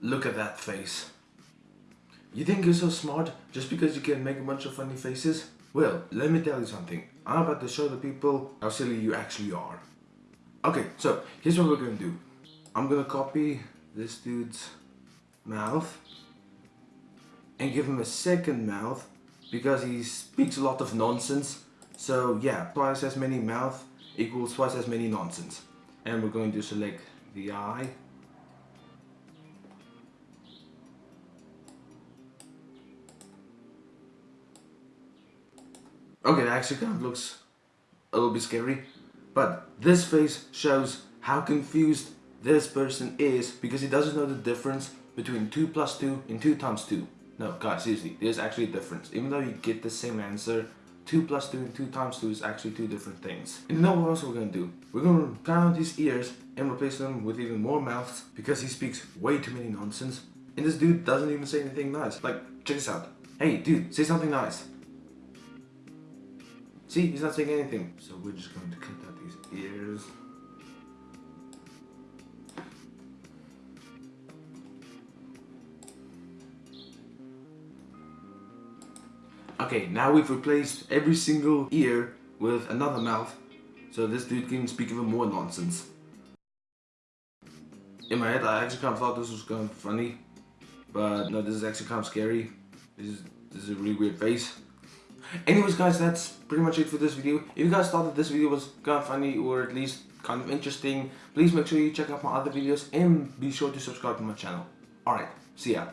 Look at that face. You think you're so smart just because you can make a bunch of funny faces? Well, let me tell you something. I'm about to show the people how silly you actually are. Okay, so here's what we're gonna do. I'm gonna copy this dude's mouth and give him a second mouth because he speaks a lot of nonsense. So yeah, twice as many mouth equals twice as many nonsense. And we're going to select the eye Okay, that actually kind of looks a little bit scary. But this face shows how confused this person is because he doesn't know the difference between 2 plus 2 and 2 times 2. No, guys, seriously, there's actually a difference. Even though you get the same answer, 2 plus 2 and 2 times 2 is actually two different things. And you know what else we're gonna do? We're gonna count out his ears and replace them with even more mouths because he speaks way too many nonsense. And this dude doesn't even say anything nice. Like, check this out. Hey, dude, say something nice. See, he's not saying anything. So we're just going to cut out these ears. Okay, now we've replaced every single ear with another mouth. So this dude can speak even more nonsense. In my head, I actually kind of thought this was kind of funny. But no, this is actually kind of scary. This is, this is a really weird face. Anyways guys, that's pretty much it for this video. If you guys thought that this video was kind of funny or at least kind of interesting, please make sure you check out my other videos and be sure to subscribe to my channel. Alright, see ya.